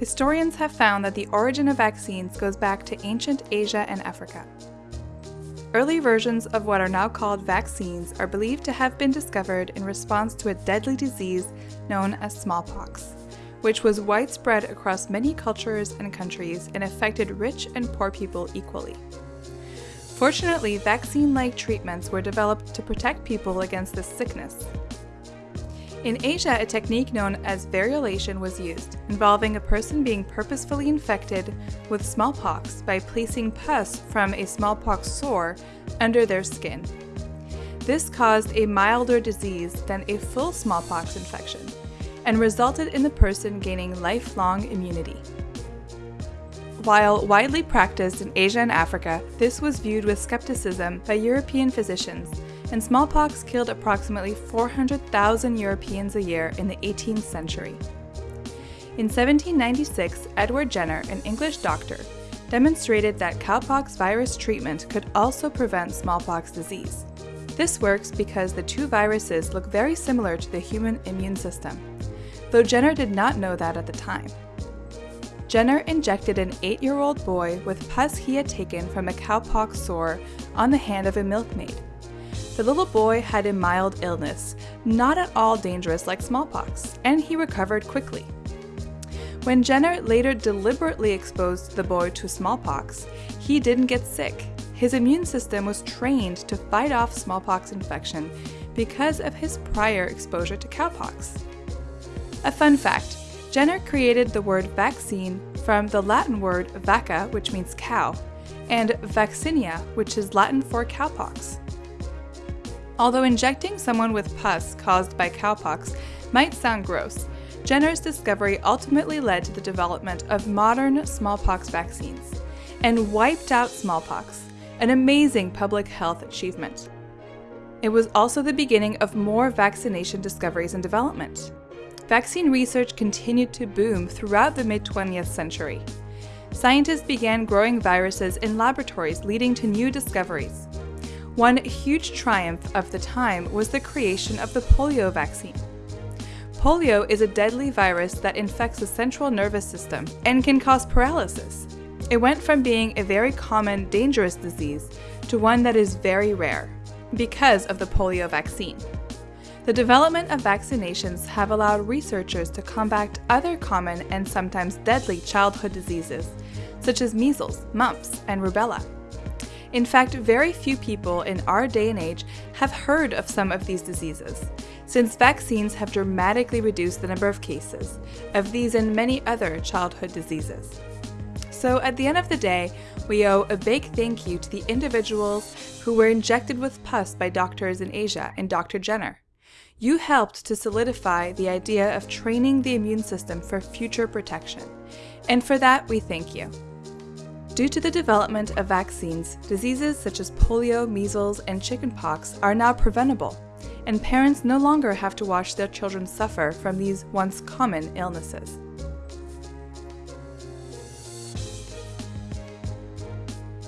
historians have found that the origin of vaccines goes back to ancient Asia and Africa. Early versions of what are now called vaccines are believed to have been discovered in response to a deadly disease known as smallpox, which was widespread across many cultures and countries and affected rich and poor people equally. Fortunately, vaccine-like treatments were developed to protect people against this sickness. In Asia, a technique known as variolation was used, involving a person being purposefully infected with smallpox by placing pus from a smallpox sore under their skin. This caused a milder disease than a full smallpox infection and resulted in the person gaining lifelong immunity. While widely practiced in Asia and Africa, this was viewed with skepticism by European physicians, and smallpox killed approximately 400,000 Europeans a year in the 18th century. In 1796, Edward Jenner, an English doctor, demonstrated that cowpox virus treatment could also prevent smallpox disease. This works because the two viruses look very similar to the human immune system, though Jenner did not know that at the time. Jenner injected an eight-year-old boy with pus he had taken from a cowpox sore on the hand of a milkmaid. The little boy had a mild illness, not at all dangerous like smallpox, and he recovered quickly. When Jenner later deliberately exposed the boy to smallpox, he didn't get sick. His immune system was trained to fight off smallpox infection because of his prior exposure to cowpox. A fun fact, Jenner created the word vaccine from the Latin word vacca, which means cow, and vaccinia, which is Latin for cowpox. Although injecting someone with pus caused by cowpox might sound gross, Jenner's discovery ultimately led to the development of modern smallpox vaccines and wiped out smallpox, an amazing public health achievement. It was also the beginning of more vaccination discoveries and development vaccine research continued to boom throughout the mid-20th century. Scientists began growing viruses in laboratories leading to new discoveries. One huge triumph of the time was the creation of the polio vaccine. Polio is a deadly virus that infects the central nervous system and can cause paralysis. It went from being a very common, dangerous disease to one that is very rare because of the polio vaccine. The development of vaccinations have allowed researchers to combat other common and sometimes deadly childhood diseases, such as measles, mumps, and rubella. In fact, very few people in our day and age have heard of some of these diseases, since vaccines have dramatically reduced the number of cases of these and many other childhood diseases. So at the end of the day, we owe a big thank you to the individuals who were injected with pus by doctors in Asia and Dr. Jenner. You helped to solidify the idea of training the immune system for future protection, and for that we thank you. Due to the development of vaccines, diseases such as polio, measles, and chickenpox are now preventable, and parents no longer have to watch their children suffer from these once common illnesses.